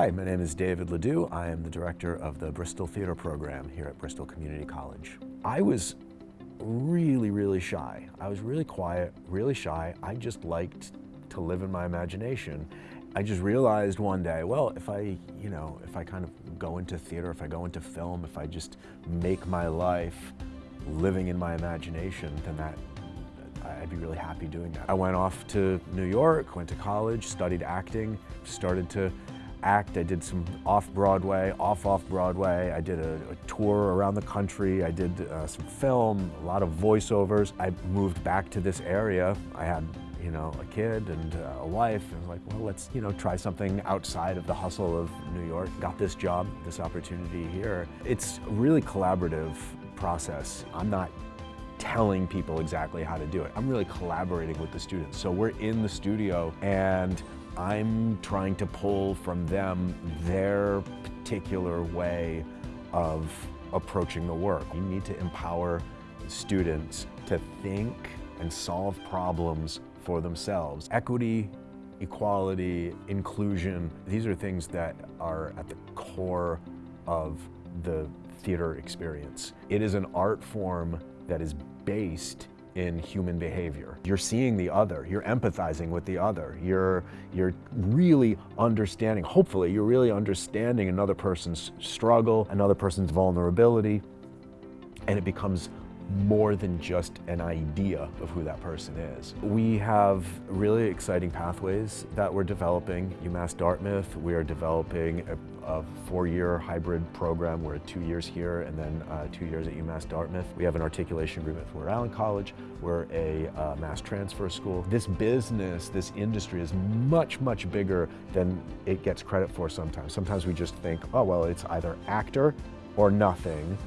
Hi, my name is David Ledoux. I am the director of the Bristol Theatre Program here at Bristol Community College. I was really, really shy. I was really quiet, really shy. I just liked to live in my imagination. I just realized one day, well, if I, you know, if I kind of go into theater, if I go into film, if I just make my life living in my imagination, then that I'd be really happy doing that. I went off to New York, went to college, studied acting, started to act. I did some off-Broadway, off-off-Broadway. I did a, a, tour around the country. I did uh, some film, a lot of voiceovers. I moved back to this area. I had you know, a kid and uh, a wife, and I was like, well, let's, you know, try something outside of the hustle of New York. Got this job, this opportunity here. It's a really collaborative process. I'm not telling people exactly how to do it. I'm really collaborating with the students. So we're in the studio and I'm trying to pull from them their particular way of approaching the work. You need to empower students to think and solve problems for themselves. Equity, equality, inclusion, these are things that are at the core of the theater experience. It is an art form that is based in human behavior. You're seeing the other, you're empathizing with the other, you're, you're really understanding, hopefully you're really understanding another person's struggle, another person's vulnerability, and it becomes more than just an idea of who that person is. We have really exciting pathways that we're developing. UMass Dartmouth, we are developing a, a four-year hybrid program. We're two years here and then uh, two years at UMass Dartmouth. We have an articulation agreement with Rhode Island College. We're a uh, mass transfer school. This business, this industry is much, much bigger than it gets credit for sometimes. Sometimes we just think, oh, well, it's either actor or nothing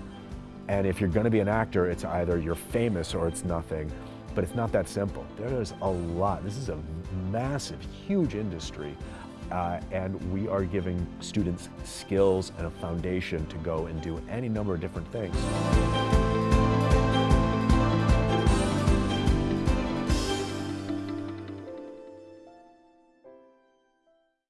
and if you're going to be an actor, it's either you're famous or it's nothing. But it's not that simple. There's a lot. This is a massive, huge industry. Uh, and we are giving students skills and a foundation to go and do any number of different things.